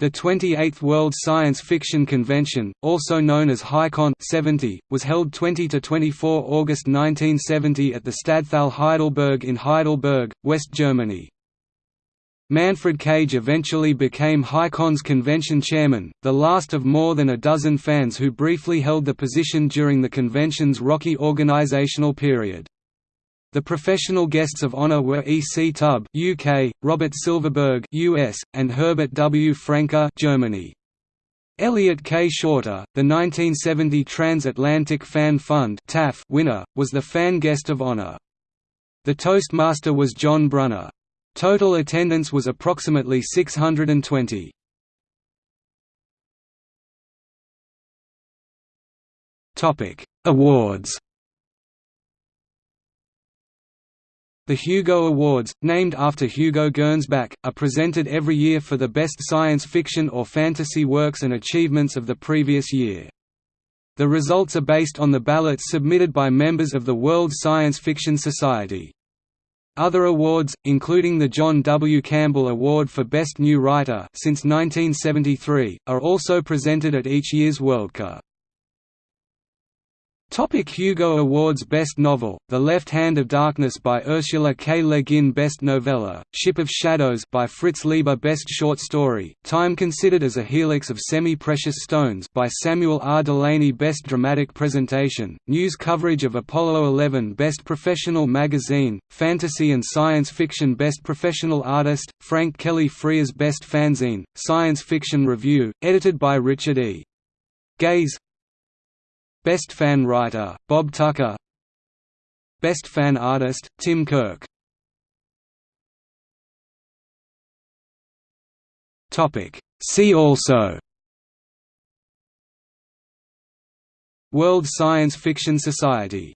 The 28th World Science Fiction Convention, also known as Heicon 70, was held 20–24 August 1970 at the Stadthalle Heidelberg in Heidelberg, West Germany. Manfred Kage eventually became Heicon's convention chairman, the last of more than a dozen fans who briefly held the position during the convention's rocky organizational period. The professional guests of honor were E. C. Tubb (UK), Robert Silverberg (US), and Herbert W. Franke (Germany). Elliot K. Shorter, the 1970 Transatlantic Fan Fund (TAFF) winner, was the fan guest of honor. The Toastmaster was John Brunner. Total attendance was approximately 620. Topic: Awards. The Hugo Awards, named after Hugo Gernsback, are presented every year for the best science fiction or fantasy works and achievements of the previous year. The results are based on the ballots submitted by members of the World Science Fiction Society. Other awards, including the John W. Campbell Award for Best New Writer since 1973, are also presented at each year's Worldcon. Topic Hugo Awards Best Novel, The Left Hand of Darkness by Ursula K. Le Guin Best Novella, Ship of Shadows by Fritz Leiber Best Short Story, Time Considered as a Helix of Semi-Precious Stones by Samuel R. Delany Best Dramatic Presentation, News Coverage of Apollo 11 Best Professional Magazine, Fantasy and Science Fiction Best Professional Artist, Frank Kelly Freas Best Fanzine, Science Fiction Review, edited by Richard E. Geis Best Fan Writer, Bob Tucker. Best Fan Artist, Tim Kirk. See also. World Science Fiction Society